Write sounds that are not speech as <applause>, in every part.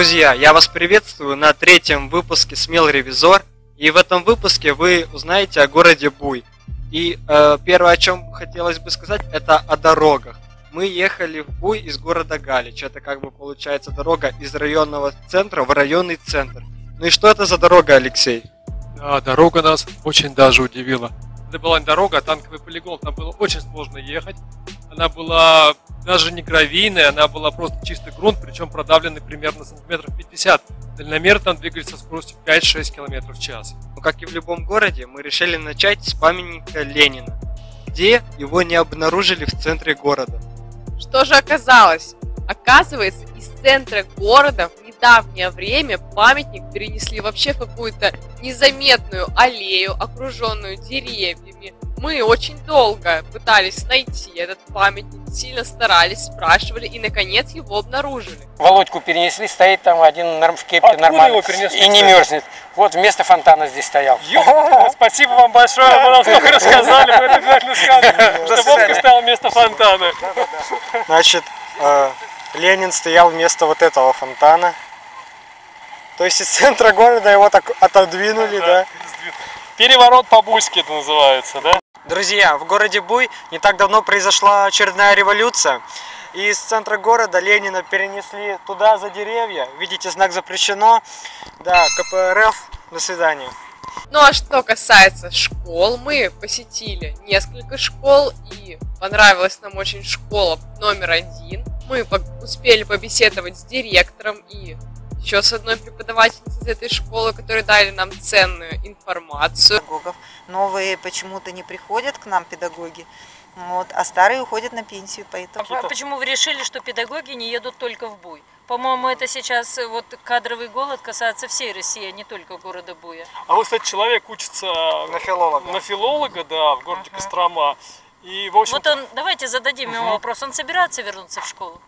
Друзья, я вас приветствую на третьем выпуске «Смел ревизор». И в этом выпуске вы узнаете о городе Буй. И э, первое, о чем хотелось бы сказать, это о дорогах. Мы ехали в Буй из города Галич. Это как бы получается дорога из районного центра в районный центр. Ну и что это за дорога, Алексей? Да, дорога нас очень даже удивила. Это была не дорога, а танковый полигон. Там было очень сложно ехать. Она была даже не гравийная, она была просто чистый грунт, причем продавленный примерно сантиметров 50. Дальномер там двигались со скоростью 5-6 км в час. Ну, как и в любом городе, мы решили начать с памятника Ленина, где его не обнаружили в центре города. Что же оказалось? Оказывается, из центра города в недавнее время памятник перенесли вообще в какую-то незаметную аллею, окруженную деревьями. Мы очень долго пытались найти этот памятник, сильно старались, спрашивали и наконец его обнаружили. Володьку перенесли, стоит там один в кепке Откуда нормально его перенесли, и не мерзнет. Вот вместо фонтана здесь стоял. Ё, спасибо вам большое, вы нам столько рассказали, мы это обязательно скажем, <laughs> что Вовка стоял вместо фонтана. Значит, э, Ленин стоял вместо вот этого фонтана. То есть из центра города его так отодвинули, да? Переворот по-бульски это называется, да? Друзья, в городе Буй не так давно произошла очередная революция. И из центра города Ленина перенесли туда, за деревья. Видите, знак запрещено. Да, КПРФ. До свидания. Ну а что касается школ, мы посетили несколько школ и понравилась нам очень школа номер один. Мы успели побеседовать с директором и еще с одной преподавательницей из этой школы, которые дали нам ценную информацию. педагогов. Новые почему-то не приходят к нам педагоги, вот, а старые уходят на пенсию, поэтому... А почему вы решили, что педагоги не едут только в Буй? По-моему, это сейчас э, вот кадровый голод касается всей России, а не только города Буя. А вот, кстати, человек учится На филолога. на филолога, да, в городе Кострома. И, в общем Вот он, давайте зададим ему вопрос, он собирается вернуться в школу?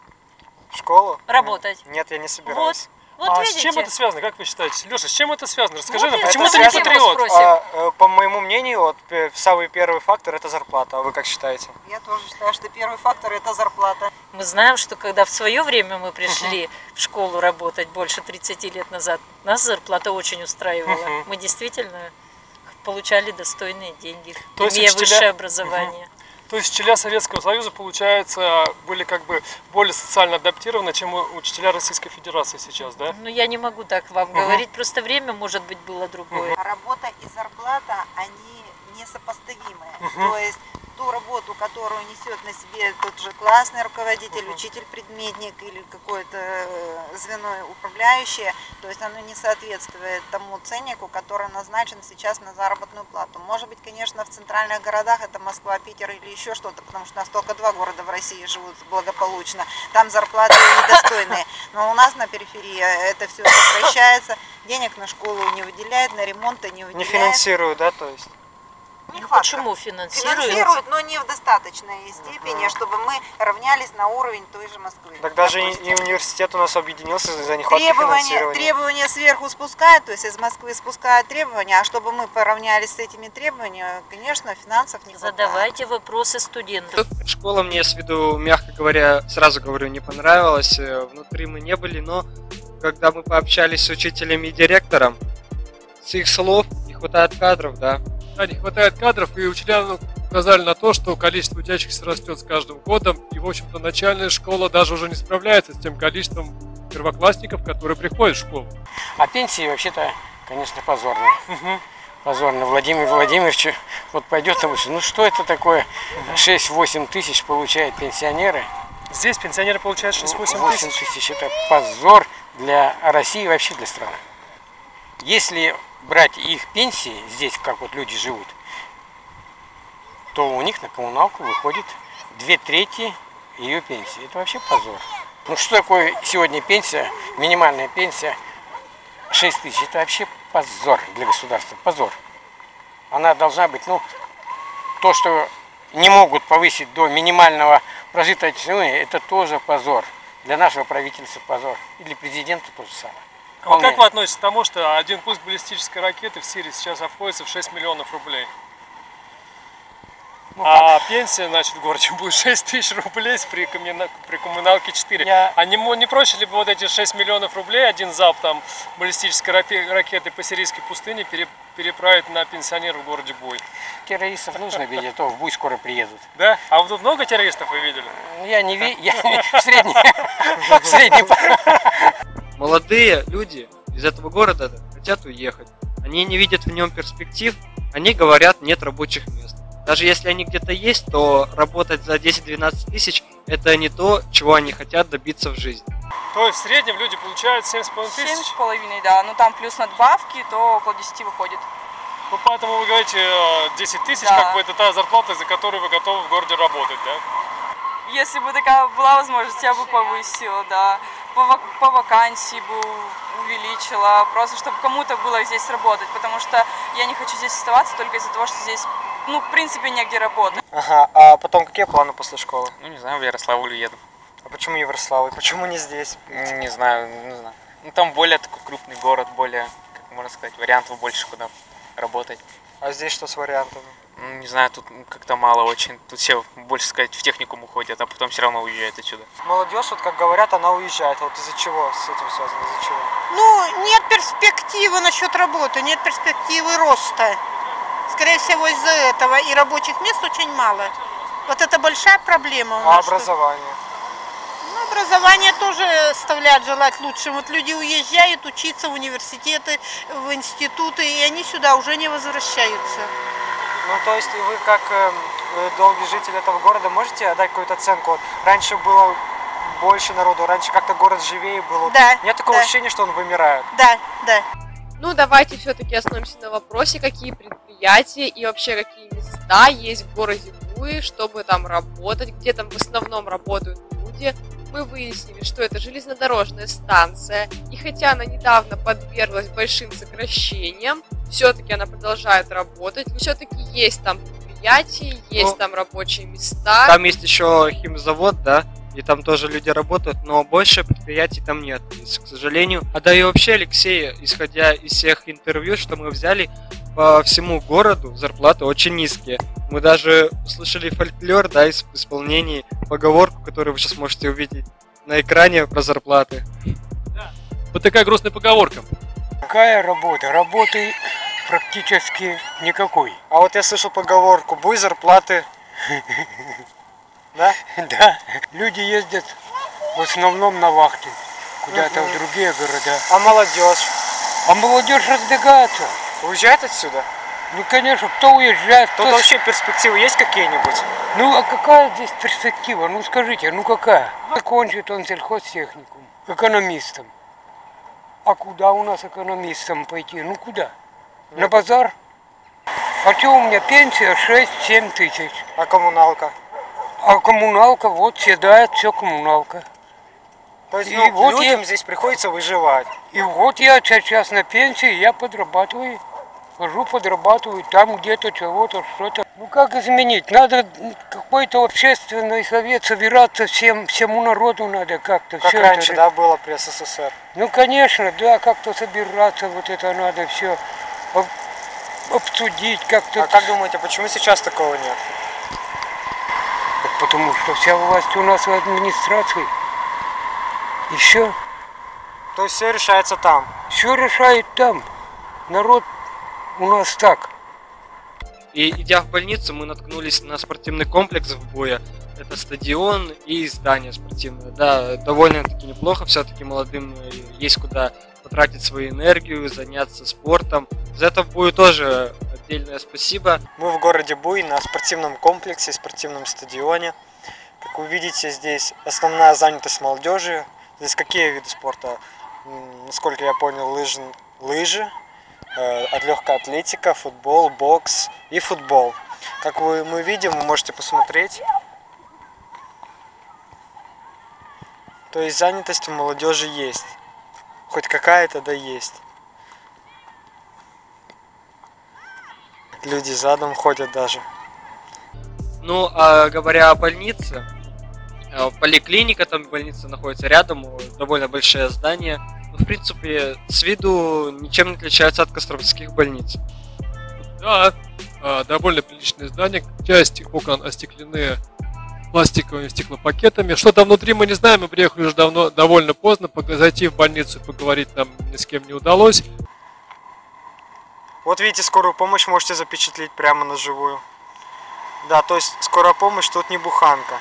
В школу? Работать? Нет, я не собираюсь. вот а видите? с чем это связано, как вы считаете? Леша, с чем это связано? Расскажи Вот нам, почему ты не патриот? А, э, по моему мнению, вот, пе- самый первый фактор это зарплата. А вы как считаете? Я тоже считаю, что первый фактор – это зарплата. Мы знаем, что когда в свое время мы пришли в школу работать больше 30 лет назад, нас зарплата очень устраивала. Мгм. Мы действительно получали достойные деньги, То имея учителя- высшее образование. То есть учителя Советского Союза, получается, были как бы более социально адаптированы, чем у- учителя Российской Федерации сейчас, да? Ну, я не могу так вам говорить, просто время, может быть, было другое. Работа и зарплата, они несопоставимые. То есть ту работу, которую несет на себе тот же классный руководитель, учитель-предметник или какое-то э, звено управляющее, то есть оно не соответствует тому ценнику, который назначен сейчас на заработную плату. Может быть, конечно, в центральных городах, это Москва, Питер или еще что-то, потому что у нас только два города в России живут благополучно, там зарплаты недостойные. Но у нас на периферии это все сокращается, денег на школу не выделяют, на ремонты не Не выделяют. финансирую, да, то есть? Нехватка. Почему финансируют? Финансируют, но не в достаточной степени, чтобы мы равнялись на уровень той же Москвы. Так даже и, допустим. и университет у нас объединился за нехватки Требования, финансирования. требования сверху спускают, то есть из Москвы спускают требования, а чтобы мы поравнялись с этими требованиями, конечно, финансов не хватает. Задавайте вопросы студентам. Школа мне с виду, мягко говоря, сразу говорю, не понравилась. Э, Внутри мы не были, но когда мы пообщались с учителем и директором, с их слов не хватает кадров, да. Да, не хватает кадров, и учителя указали на то, что количество учащихся растет с каждым годом, и, в общем-то, начальная школа даже уже не справляется с тем количеством первоклассников, которые приходят в школу. А пенсии вообще-то, конечно, позорные. Позорно. Владимир Владимирович вот пойдет и будет, ну что это такое? 6-8 тысяч получают пенсионеры. Здесь пенсионеры получают 6-8 8 тысяч. тысяч это позор для России и вообще для страны. Если брать их пенсии здесь, как вот люди живут, то у них на коммуналку выходит две трети ее пенсии. Это вообще позор. Ну что такое сегодня пенсия, минимальная пенсия 6 тысяч? Это вообще позор для государства, позор. Она должна быть, ну, то, что не могут повысить до минимального прожиточного это тоже позор. Для нашего правительства позор. И для президента то же самое. А как вы относитесь к тому, что один пуск баллистической ракеты в Сирии сейчас обходится в 6 миллионов рублей? Ну, А пенсия, значит, в городе будет 6 тысяч рублей при, коммуна- при коммуналке 4. Я- А не, не проще ли бы вот эти 6 миллионов рублей, один залп там баллистической ракеты по сирийской пустыне пере- переправить на пенсионеров в городе Буй? террористов нужно видеть, а то в Буй скоро приедут. Да? А вот тут много террористов вы видели? Ну, Я не ви... я в среднем... <laughs> в среднем... Молодые люди из этого города хотят уехать. Они не видят в нем перспектив, они говорят, нет рабочих мест. Даже если они где-то есть, то работать за 10-12 тысяч – это не то, чего они хотят добиться в жизни. То есть в среднем люди получают 7,5 Семь тысяч. с половиной, да. Ну там плюс надбавки, то около 10 выходит. Ну, поэтому вы говорите э, 10 тысяч, Да. как бы это та зарплата, за которую вы готовы в городе работать, да? Если бы такая была возможность, я бы повысила, да. По, по вакансии бы увеличила, просто чтобы кому-то было здесь работать, потому что я не хочу здесь оставаться только из-за того, что здесь, ну, в принципе, негде работать. Ага, а потом какие планы после школы? Ну, не знаю, в Ярославль еду. А почему Ярославль? Почему не здесь? Не знаю, не знаю. Ну, там более такой крупный город, более, как можно сказать, вариантов больше, куда работать. А здесь что с вариантами? Ну, не знаю, тут как-то мало очень. Тут все, больше сказать, в техникум уходят, а потом все равно уезжают отсюда. Молодежь, вот как говорят, она уезжает. А вот из-за чего с этим связано? Из-за чего? Ну, нет перспективы насчет работы, нет перспективы роста. Скорее всего, из-за этого. И рабочих мест очень мало. Вот это большая проблема у А нас. что- образование? Тоже оставляет желать лучшим. Вот люди уезжают учиться в университеты, в институты, и они сюда уже не возвращаются. Ну, то есть вы как эм, э, долгий житель этого города можете отдать какую-то оценку? Вот раньше было больше народу, раньше как-то город живее был. Да, Нет такого да. ощущения, что он вымирает? Да, да. Ну, давайте все-таки остановимся на вопросе, какие предприятия и вообще какие места есть в городе Буи, чтобы там работать, где там в основном работают люди. Мы выяснили, что это железнодорожная станция, и хотя она недавно подверглась большим сокращениям, все-таки она продолжает работать, все-таки есть там предприятия, есть Ну, там рабочие места. Там есть еще химзавод, да, и там тоже люди работают, но больше предприятий там нет, к сожалению. А да и вообще, Алексей, исходя из всех интервью, что мы взяли, по всему городу зарплаты очень низкие. Мы даже услышали фольклор, да, из в исполнении поговорку, которую вы сейчас можете увидеть на экране про зарплаты. Вот такая грустная поговорка. Какая работа? Работы практически никакой. А вот я слышал поговорку, буй зарплаты. Да? Да, люди ездят в основном на вахты, куда-то в другие города. А молодежь? А молодежь разбегается. Уезжает отсюда? Ну, конечно, кто уезжает, кто... Тут вообще перспективы есть какие-нибудь? Ну, а какая здесь перспектива? Ну, скажите, ну какая? Закончит он сельхозтехникум, экономистом. А куда у нас экономистам пойти? Ну, куда? На базар? А что у меня пенсия 6-7 тысяч. А коммуналка? А коммуналка, вот седает все коммуналка. То есть И ну, вот людям я- здесь приходится выживать. И вот я сейчас на пенсии, я подрабатываю. Хожу, подрабатываю там где-то чего-то, что-то. Ну как изменить? Надо какой-то общественный совет собираться всем, всему народу надо как-то. Как всё раньше, это. да, было при СССР. Ну конечно, да, как-то собираться, вот это надо все обсудить как-то. А как думаете, почему сейчас такого нет? Так Потому что вся власть у нас в администрации. Еще То есть все решается там. все решает там. Народ у нас так. И идя в больницу, мы наткнулись на спортивный комплекс в Буе. Это стадион и здание спортивное. Да, довольно-таки неплохо, все-таки молодым э, есть куда потратить свою энергию, заняться спортом. За это в Бую тоже отдельное спасибо. Мы в городе Буй на спортивном комплексе, спортивном стадионе. Как вы видите, здесь основная занятость молодежи. Здесь какие виды спорта? Насколько я понял, лыж... лыжи, э, от легкая атлетика, футбол, бокс и футбол. Как вы, мы видим, вы можете посмотреть. То есть занятость у молодежи есть. Хоть какая-то да есть. Люди задом ходят даже. Ну, а говоря о больнице, э, поликлиника, там больница находится рядом, э, довольно большое здание. В принципе, с виду ничем не отличается от костромских больниц. Да, а, довольно приличное здание. Часть окон остеклены пластиковыми стеклопакетами. Что там внутри мы не знаем, мы приехали уже давно, довольно поздно. Зайти в больницу поговорить нам ни с кем не удалось. Вот видите, скорую помощь можете запечатлеть прямо на живую. Да, то есть скорая помощь тут не буханка.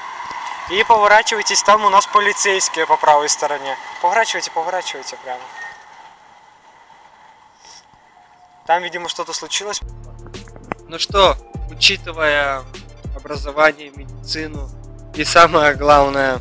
И поворачивайтесь, там у нас полицейские по правой стороне. Поворачивайте, поворачивайте прямо. Там, видимо, что-то случилось. Ну что, учитывая образование, медицину и самое главное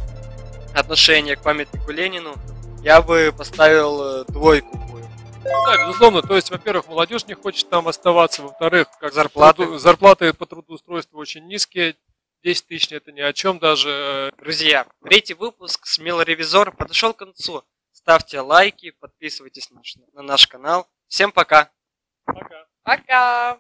отношение к памятнику Ленину, я бы поставил э, двойку. Ну Да, безусловно. То есть, во-первых, молодежь не хочет там оставаться. Во-вторых, как Зарплаты. труду- зарплаты по трудоустройству очень низкие. 10 тысяч это ни о чем даже. Друзья, третий выпуск «Смелый ревизор» подошел к концу. Ставьте лайки, подписывайтесь на наш- на наш канал. Всем пока! Пока. Пока!